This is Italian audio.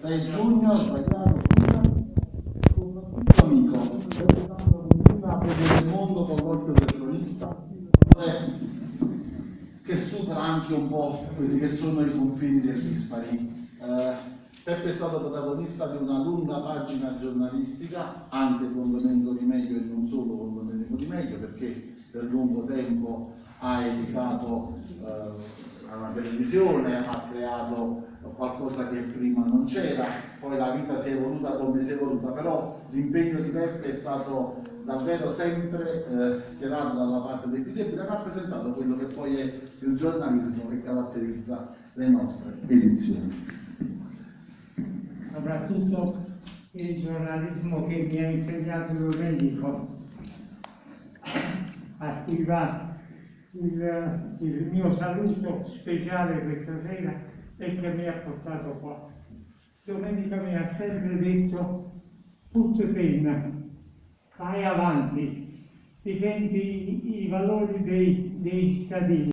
6 giugno, sbagliato, scusa, soprattutto amico, pensando continua a vedere il mondo con l'occhio del cronista, che supera anche un po' quelli che sono i confini del dispari. Eh, Peppe è stato protagonista di una lunga pagina giornalistica, anche con Domenico Di Meglio e non solo con Domenico Di Meglio, perché per lungo tempo ha educato eh, televisione, ha creato qualcosa che prima non c'era, poi la vita si è evoluta come si è evoluta, però l'impegno di Peppe è stato davvero sempre eh, schierato dalla parte dei più deboli, ha rappresentato quello che poi è il giornalismo che caratterizza le nostre edizioni. Soprattutto il giornalismo che mi ha insegnato Domenico, a cui il, il mio saluto speciale questa sera e che mi ha portato qua. Domenico mi ha sempre detto, tutto penna, vai avanti, difendi i valori dei, dei cittadini.